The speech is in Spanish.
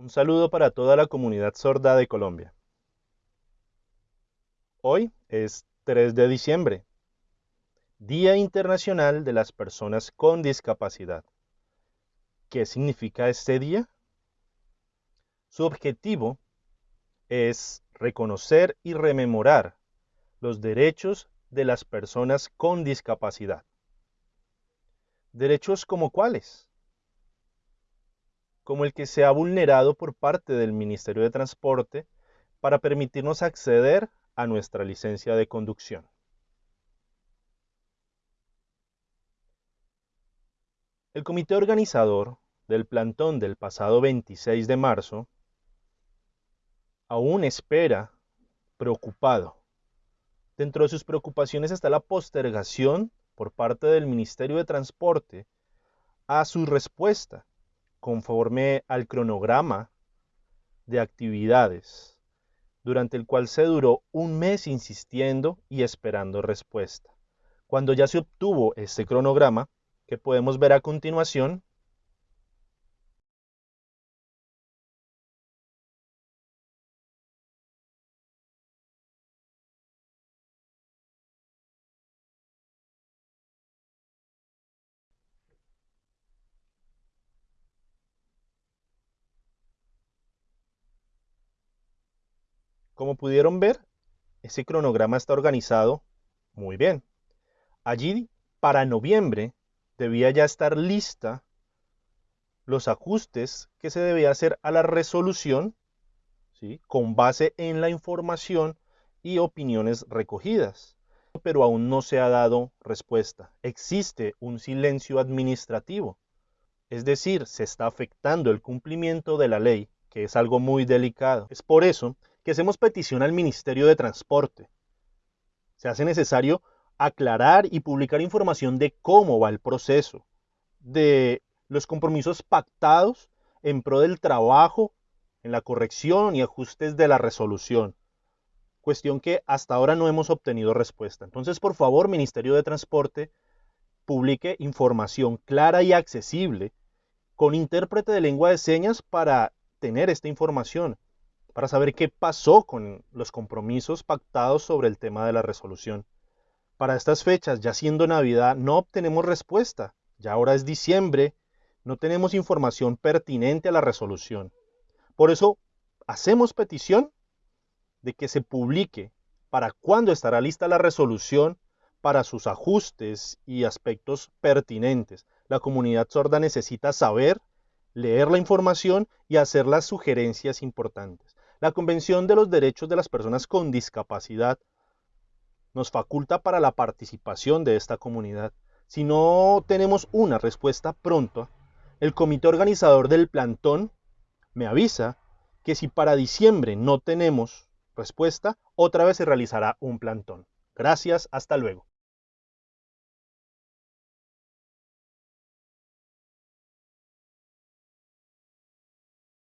Un saludo para toda la comunidad sorda de Colombia. Hoy es 3 de diciembre, Día Internacional de las Personas con Discapacidad. ¿Qué significa este día? Su objetivo es reconocer y rememorar los derechos de las personas con discapacidad. ¿Derechos como cuáles? Como el que se ha vulnerado por parte del Ministerio de Transporte para permitirnos acceder a nuestra licencia de conducción. El comité organizador del plantón del pasado 26 de marzo aún espera preocupado. Dentro de sus preocupaciones está la postergación por parte del Ministerio de Transporte a su respuesta conforme al cronograma de actividades, durante el cual se duró un mes insistiendo y esperando respuesta. Cuando ya se obtuvo este cronograma, que podemos ver a continuación, Como pudieron ver, ese cronograma está organizado muy bien. Allí, para noviembre, debía ya estar lista los ajustes que se debía hacer a la resolución, ¿sí? con base en la información y opiniones recogidas. Pero aún no se ha dado respuesta. Existe un silencio administrativo. Es decir, se está afectando el cumplimiento de la ley, que es algo muy delicado. Es por eso que hacemos petición al Ministerio de Transporte. Se hace necesario aclarar y publicar información de cómo va el proceso, de los compromisos pactados en pro del trabajo, en la corrección y ajustes de la resolución. Cuestión que hasta ahora no hemos obtenido respuesta. Entonces, por favor, Ministerio de Transporte, publique información clara y accesible con intérprete de lengua de señas para tener esta información para saber qué pasó con los compromisos pactados sobre el tema de la resolución. Para estas fechas, ya siendo Navidad, no obtenemos respuesta. Ya ahora es diciembre, no tenemos información pertinente a la resolución. Por eso, hacemos petición de que se publique para cuándo estará lista la resolución para sus ajustes y aspectos pertinentes. La comunidad sorda necesita saber, leer la información y hacer las sugerencias importantes. La Convención de los Derechos de las Personas con Discapacidad nos faculta para la participación de esta comunidad. Si no tenemos una respuesta pronta, el comité organizador del plantón me avisa que si para diciembre no tenemos respuesta, otra vez se realizará un plantón. Gracias, hasta luego.